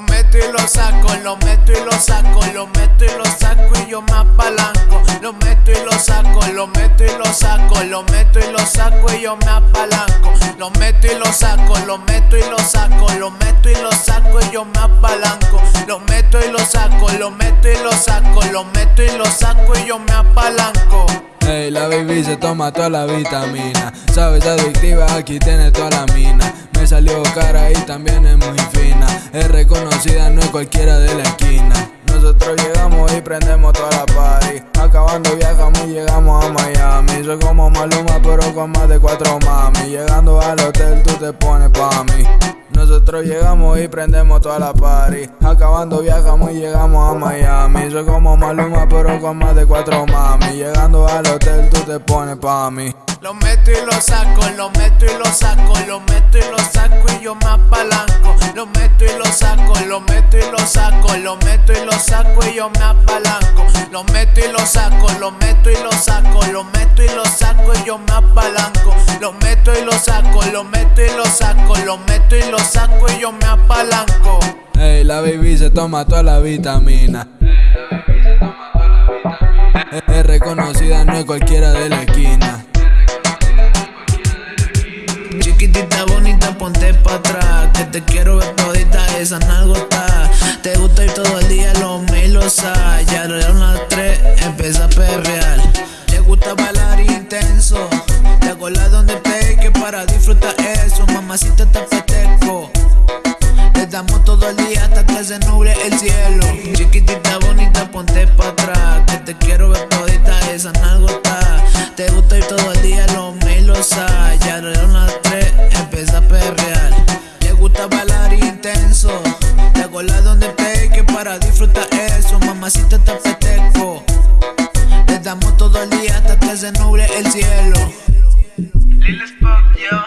meto y lo saco, lo meto y lo saco, lo meto y lo saco y yo me apalanco. Lo meto y lo saco, lo meto y lo saco, lo meto y lo saco y yo me apalanco. Lo meto y lo saco, lo meto y lo saco, lo meto y lo saco y yo me apalanco. Lo meto y lo saco, lo meto y lo saco, lo meto y lo saco y yo me apalanco. Ey, la baby se toma toda la vitamina. Sabes, adictiva, aquí tiene toda la mina. Salió cara y también es muy fina. Es reconocida, no es cualquiera de la esquina. Nosotros llegamos y prendemos toda la party. Acabando viajamos y llegamos a Miami. Soy como Maluma, pero con más de cuatro mami. Llegando al hotel, tú te pones pa' mí. Nosotros llegamos y prendemos toda la party. Acabando viajamos y llegamos a Miami. Soy como Maluma, pero con más de cuatro mami. Llegando al hotel, tú te pones pa' mí. Lo meto y lo saco, lo meto y lo saco, lo meto y lo saco y yo me apalanco. Lo meto y lo saco, lo meto y lo saco, lo meto y lo saco y yo me apalanco. Lo meto y lo saco, lo meto y lo saco, lo meto y lo saco y yo me apalanco. Lo meto y lo saco, lo meto y lo saco, lo meto y lo saco y yo me apalanco. Ey, la baby se toma toda la vitamina. Es reconocida, no es cualquiera de la esquina. Te quiero ver todita esa nalgota Te gusta ir todo el día lo melosa Ya eran las tres, empieza a perrear. Te gusta bailar intenso. Te la donde te que para disfrutar eso Mamacita te festejo. Te damos todo el día hasta que se nuble el cielo. Chiquitita bonita ponte pa' atrás Que te quiero ver todita esa nalgota Te gusta ir todo el día lo melosa Ya eran las tres. mamacita tapeteco. Le damos todo el día hasta que se nuble el cielo. Lil Spock, yo.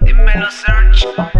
Dímelo, Search.